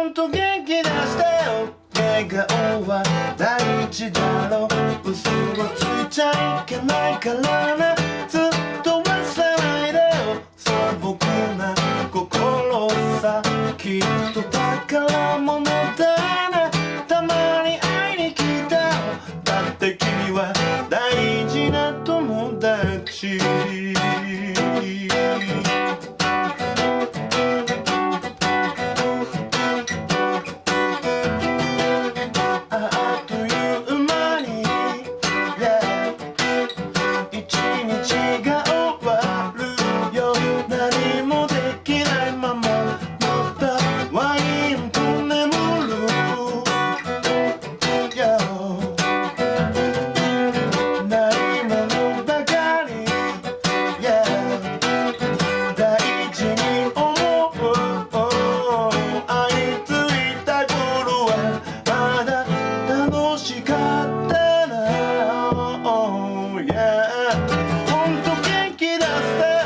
ほんと元気出してよ。笑顔は第一だろう嘘はついちゃいけないからね。ずっと忘れないでよ。素朴な心さきっと宝物 yeah ほんと元気出せ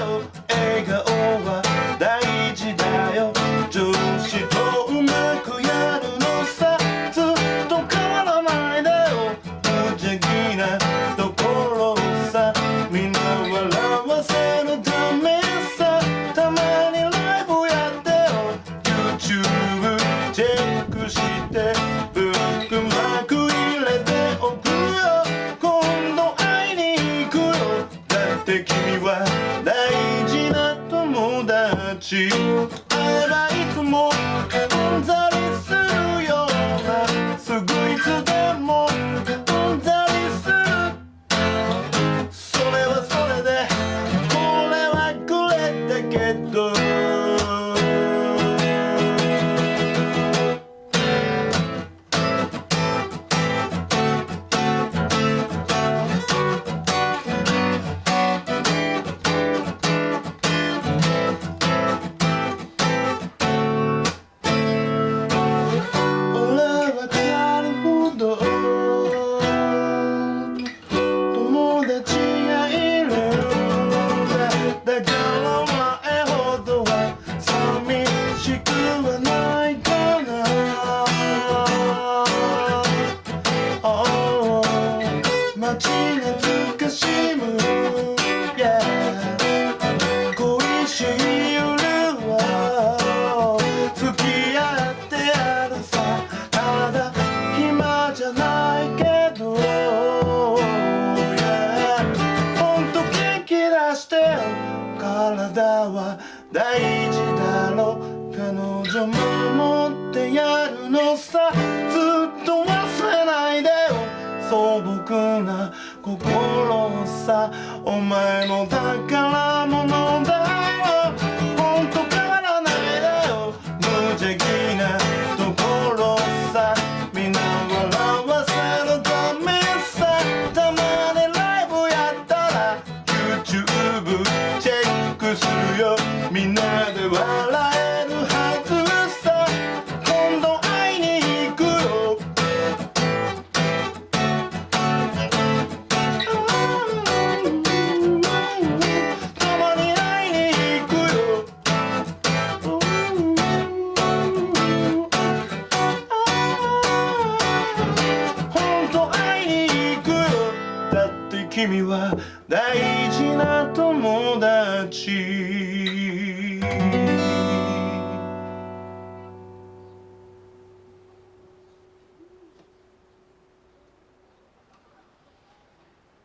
よ。笑顔は大事だよ。上司とうまくやるのさずっと変わらないでよ。無邪気なところさ。みんな笑わせるためさ。たまにライブやってよ。YouTube チェックして。は大事な友達。だか大事だろ彼女も持ってやるのさ。ずっと忘れないでよ。素朴な心さ。お前の宝物君は大事な友達。